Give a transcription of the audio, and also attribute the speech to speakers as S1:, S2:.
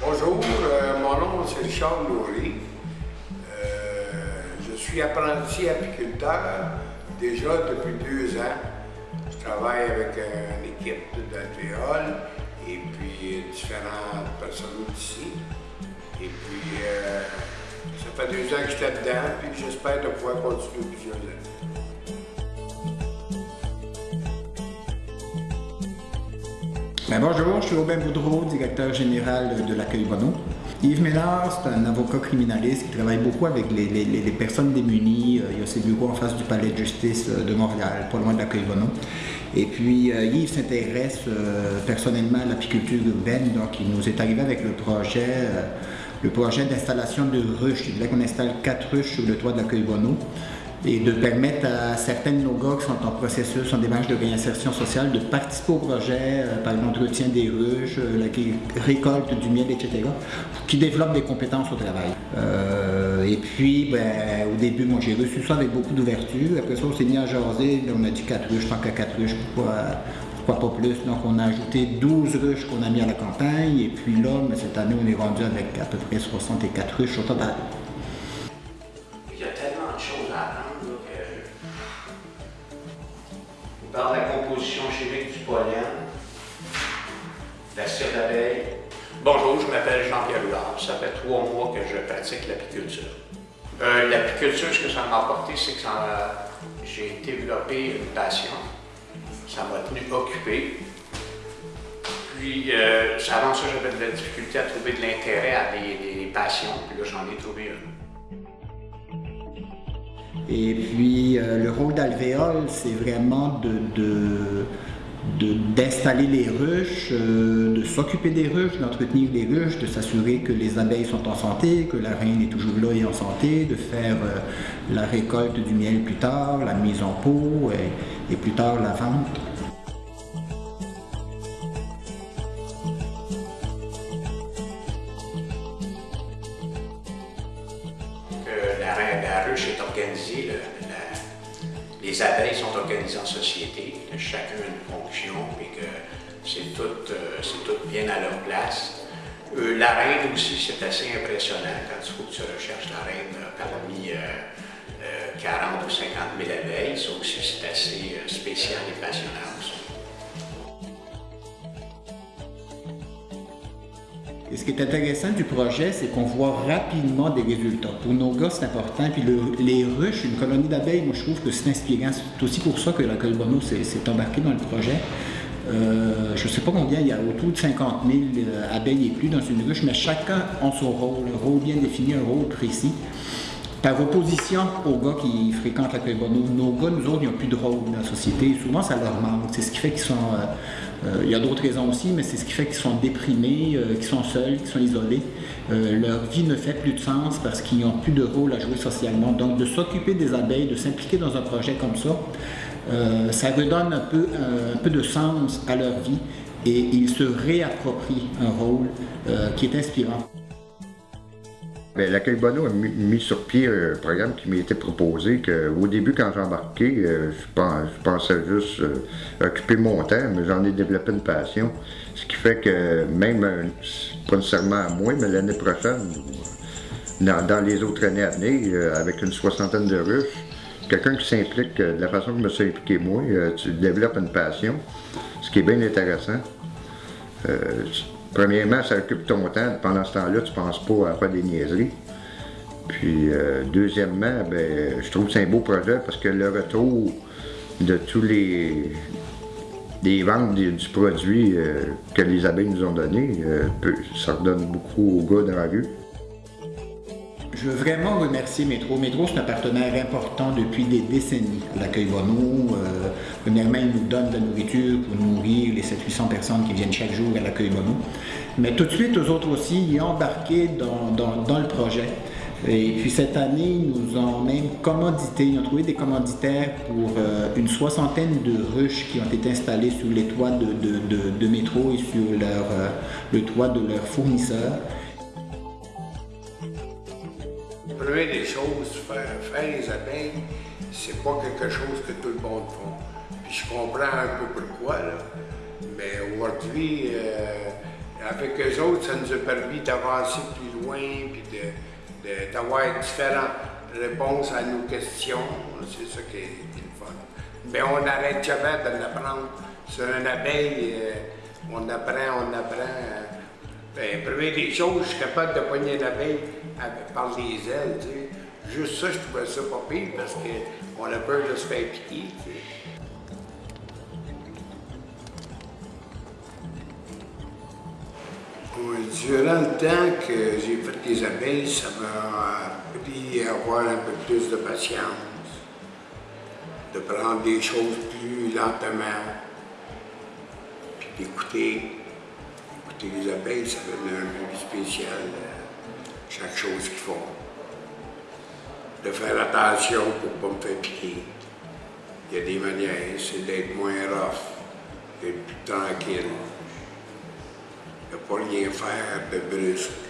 S1: Bonjour, euh, mon nom c'est Richard Loury. Euh, je suis apprenti apiculteur déjà depuis deux ans. Je travaille avec une équipe d'alvéoles et puis différentes personnes ici. Et puis, euh, ça fait deux ans que j'étais dedans, puis j'espère de pouvoir continuer plusieurs années.
S2: Ben bonjour, je suis Aubin Boudreau, directeur général de l'accueil Bono. Yves Ménard, c'est un avocat criminaliste qui travaille beaucoup avec les, personnes démunies. Euh, il y a ses bureaux en face du palais de justice euh, de Montréal, pas loin de l'accueil Bono. Et puis euh, Yves s'intéresse personnellement à l'apiculture urbaine, donc il nous est arrivé avec le projet, le projet d'installation de ruches. Il voulait qu'on installe quatre ruches sur le toit de l'accueil Bono et de permettre à certains de nos gars qui sont en processus, en démarche de réinsertion sociale, de participer au projet euh, par l'entretien des ruches, euh, la récolte du miel, etc., qui développent des compétences au travail. Euh, et puis, ben, au début, j'ai reçu ça avec beaucoup d'ouverture. Après ça, on s'est mis à jaser, on a dit quatre ruches, tant qu'à quatre ruches, pourquoi, pourquoi pas plus? Donc on a ajouté 12 ruches qu'on a mis à la campagne, et puis là, ben, cette année, on est rendu avec à peu près 64 ruches au total.
S3: Dans la composition chimique du pollen, la cire d'abeille. Bonjour, je m'appelle Jean-Pierre Loulard. Ça fait trois mois que je pratique l'apiculture. Euh, l'apiculture, ce que ça m'a apporté, c'est que j'ai développé une passion. Ça m'a tenu occupé. Puis, euh, avant ça, j'avais de la difficulté à trouver de l'intérêt à des, des passions. Puis là, j'en ai trouvé une.
S2: Et puis, euh, le rôle d'alvéole, c'est vraiment d'installer les ruches, euh, de s'occuper des ruches, d'entretenir les ruches, de s'assurer que les abeilles sont en santé, que la reine est toujours là et en santé, de faire euh, la récolte du miel plus tard, la mise en pot et plus tard la vente.
S3: Les abeilles sont organisées en société, chacun a une fonction et que c'est tout, euh, tout, bien à leur place. Euh, la reine aussi, c'est assez impressionnant quand il que tu recherches la reine parmi 40 ou 50 000 abeilles. Ça aussi, c'est assez euh, spécial et passionnant
S2: Et ce qui est intéressant du projet, c'est qu'on voit rapidement des résultats. Pour nos gars, c'est important. Puis les ruches, une colonie d'abeilles, moi je trouve que c'est inspirant. C'est aussi pour ça que la Bono s'est embarqué dans le projet. Euh, je ne sais pas combien, il y a autour de 50 000 euh, abeilles et plus dans une ruche, mais chacun a son rôle, un rôle bien défini, un rôle précis. Par opposition aux gars qui fréquentent la Bono, nos gars, nous autres, ils n'ont plus de rôle dans la société. Souvent, ça leur manque. C'est ce qui fait qu'ils sont... Euh, euh, il y a d'autres raisons aussi, mais c'est ce qui fait qu'ils sont déprimés, euh, qu'ils sont seuls, qu'ils sont isolés. Leur vie ne fait plus de sens parce qu'ils n'ont plus de rôle à jouer socialement. Donc de s'occuper des abeilles, de s'impliquer dans un projet comme ça, ça redonne un peu, un peu de sens à leur vie et ils se réapproprient un rôle qui est inspirant.
S4: Ben, l'accueil Bono a mis sur pied un programme qui été proposé, qu'au début, quand j'ai embarqué, euh, je, pensais juste euh, occuper mon temps, mais j'en ai développé une passion. Ce qui fait que même, euh, pas nécessairement à moi, mais l'année prochaine, dans, les autres années à venir, avec une soixantaine de ruches, quelqu'un qui s'implique de la façon que je me suis impliqué moi, tu développes une passion, ce qui est bien intéressant. Premièrement, ça occupe ton temps. Pendant ce temps-là, tu ne penses pas à faire des niaiseries. Puis, euh, deuxièmement, ben, je trouve que c'est un beau projet parce que le retour de tous les, des ventes du, produit euh, que les abeilles nous ont donné, euh, ça redonne beaucoup aux gars dans la rue.
S2: Je veux vraiment remercier Métro. Métro, c'est un partenaire important depuis des décennies l'accueil Bono. Euh, premièrement, il nous donne de la nourriture pour nourrir les 700-800 personnes qui viennent chaque jour à l'accueil Bono. Mais tout de suite, eux autres aussi, ils ont embarqué dans, le projet. Et puis cette année, ils nous ont même commandité, ils ont trouvé des commanditaires pour euh, une soixantaine de ruches qui ont été installées sur les toits de, métro et sur euh, le toit de leurs fournisseurs
S1: première des choses, faire, les abeilles, c'est pas quelque chose que tout le monde fait. Puis je comprends un peu pourquoi, là. Mais aujourd'hui, euh, avec eux autres, ça nous a permis d'avancer plus loin, puis d'avoir différentes réponses à nos questions. C'est ça qui est, le fun. Mais on n'arrête jamais de l'apprendre. Sur une abeille, euh, on apprend, on apprend. Ben, première des choses, je suis capable de poigner une abeille par les ailes. Juste ça, je trouvais ça pas pire parce qu'on a peur de se faire piquer. Durant le temps que j'ai fait les abeilles, ça m'a appris à avoir un peu plus de patience, de prendre des choses plus lentement, puis d'écouter. Écouter les abeilles, ça donne un peu spécial à chaque chose qu'ils font. De faire attention pour ne pas me faire piquer. Il y a des manières, c'est d'être moins rough, d'être plus tranquille. de pas rien faire de brusque.